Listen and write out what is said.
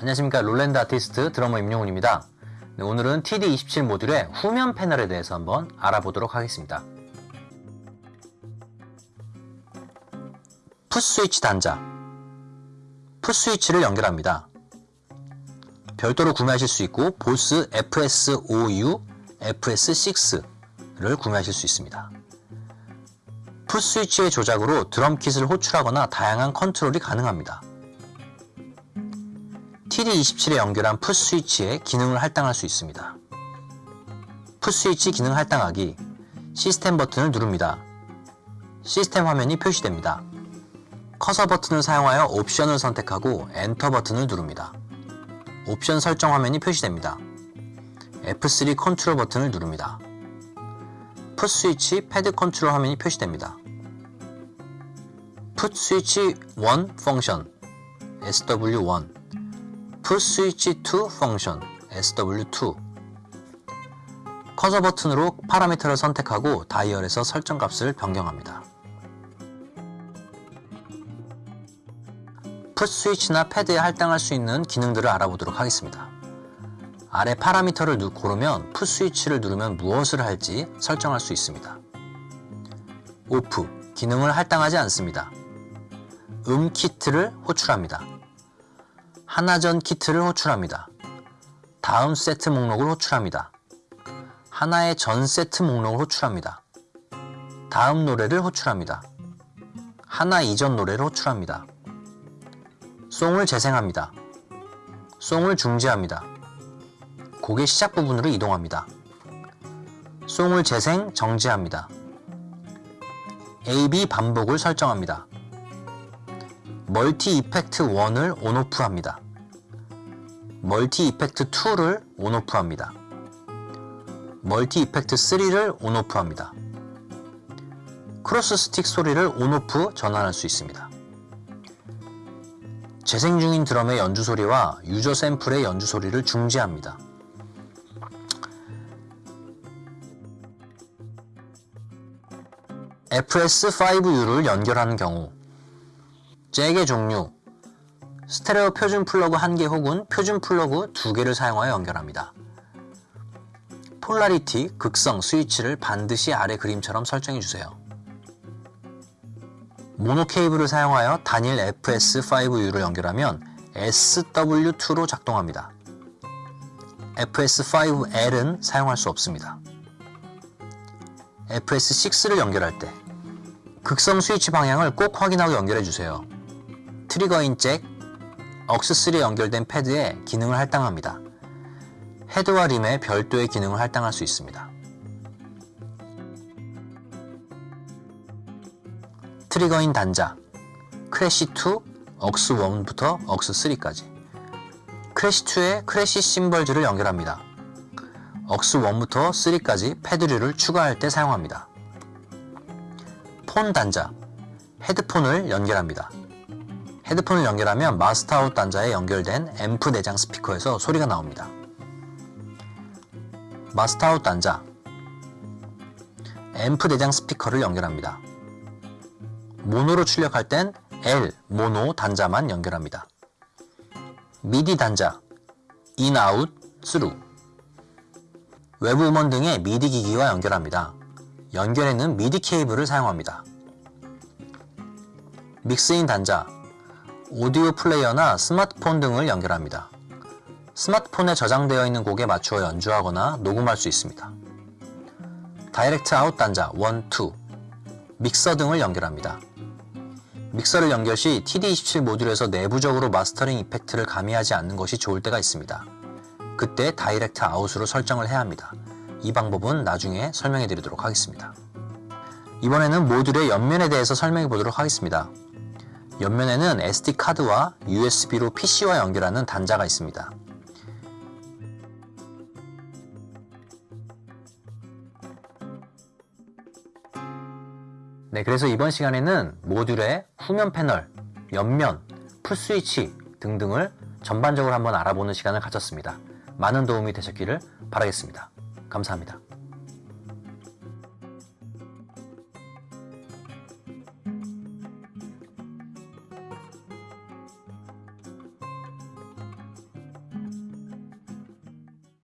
안녕하십니까 롤랜드 아티스트 드러머 임용훈입니다. 네, 오늘은 TD27 모듈의 후면 패널에 대해서 한번 알아보도록 하겠습니다. 풋스위치 단자 풋스위치를 연결합니다. 별도로 구매하실 수 있고 보스 FS5U, FS6를 구매하실 수 있습니다. 풋스위치의 조작으로 드럼킷을 호출하거나 다양한 컨트롤이 가능합니다. TD27에 연결한 foot 스위치의 기능을 할당할 수 있습니다. foot 스위치 기능 할당하기 시스템 버튼을 누릅니다. 시스템 화면이 표시됩니다. 커서 버튼을 사용하여 옵션을 선택하고 엔터 버튼을 누릅니다. 옵션 설정 화면이 표시됩니다. F3 컨트롤 버튼을 누릅니다. foot 스위치 패드 컨트롤 화면이 표시됩니다. foot 스위치 1 function SW1 foot 스위치 2 function SW2 커서 버튼으로 파라미터를 선택하고 다이얼에서 설정 값을 변경합니다. foot 스위치나 패드에 할당할 수 있는 기능들을 알아보도록 하겠습니다. 아래 파라미터를 고르면 foot 스위치를 누르면 무엇을 할지 설정할 수 있습니다. 오프, 기능을 할당하지 않습니다. 음 키트를 호출합니다. 하나전 키트를 호출합니다. 다음 세트 목록을 호출합니다. 하나의 전 세트 목록을 호출합니다. 다음 노래를 호출합니다. 하나 이전 노래를 호출합니다. 송을 재생합니다. 송을 중지합니다. 곡의 시작 부분으로 이동합니다. song을 재생, 정지합니다. AB 반복을 설정합니다. multi effect 1을 on off 합니다. multi effect 2를 on off 합니다. multi effect 3를 on off 합니다. 크로스 스틱 소리를 on off 전환할 수 있습니다. 재생 중인 드럼의 연주 소리와 user 샘플의 연주 소리를 중지합니다. FS5U를 연결하는 경우 잭의 종류 스테레오 표준 플러그 1개 혹은 표준 플러그 2개를 사용하여 연결합니다. polarity, 극성, 스위치를 반드시 아래 그림처럼 설정해주세요. 모노 케이블을 사용하여 단일 FS5U를 연결하면 SW2로 작동합니다. FS5L은 사용할 수 없습니다. FS6를 연결할 때 극성 스위치 방향을 꼭 확인하고 연결해주세요. trigger in 잭, aux3에 연결된 패드에 기능을 할당합니다. 헤드와 rim에 별도의 기능을 할당할 수 있습니다. 트리거인 단자 크래시2, 억스1부터 억스3까지 크래시2에 크래시 심벌즈를 연결합니다. aux1부터 3까지 패드류를 추가할 때 사용합니다. 폰 단자 헤드폰을 연결합니다. 헤드폰을 연결하면 master out 단자에 연결된 앰프 내장 스피커에서 소리가 나옵니다. master out 단자 앰프 내장 스피커를 연결합니다. 모노로 출력할 땐 L, 모노 단자만 연결합니다. 미디 단자 in, out, thru 외부 음원 등의 미디 기기와 연결합니다. 연결에는 미디 케이블을 사용합니다. mix in 단자 오디오 플레이어나 스마트폰 등을 연결합니다. 스마트폰에 저장되어 있는 곡에 맞추어 연주하거나 녹음할 수 있습니다. direct out 단자 1, 2 믹서 등을 연결합니다. 믹서를 연결 시 TD27 모듈에서 내부적으로 마스터링 이펙트를 가미하지 않는 것이 좋을 때가 있습니다. 그때 다이렉트 아웃으로 설정을 해야 합니다. 이 방법은 나중에 설명해 드리도록 하겠습니다. 이번에는 모듈의 옆면에 대해서 설명해 보도록 하겠습니다. 옆면에는 SD카드와 USB로 PC와 연결하는 단자가 있습니다. 네, 그래서 이번 시간에는 모듈의 후면 패널, 옆면, 풋스위치 등등을 전반적으로 한번 알아보는 시간을 가졌습니다. 많은 도움이 되셨기를 바라겠습니다. 감사합니다.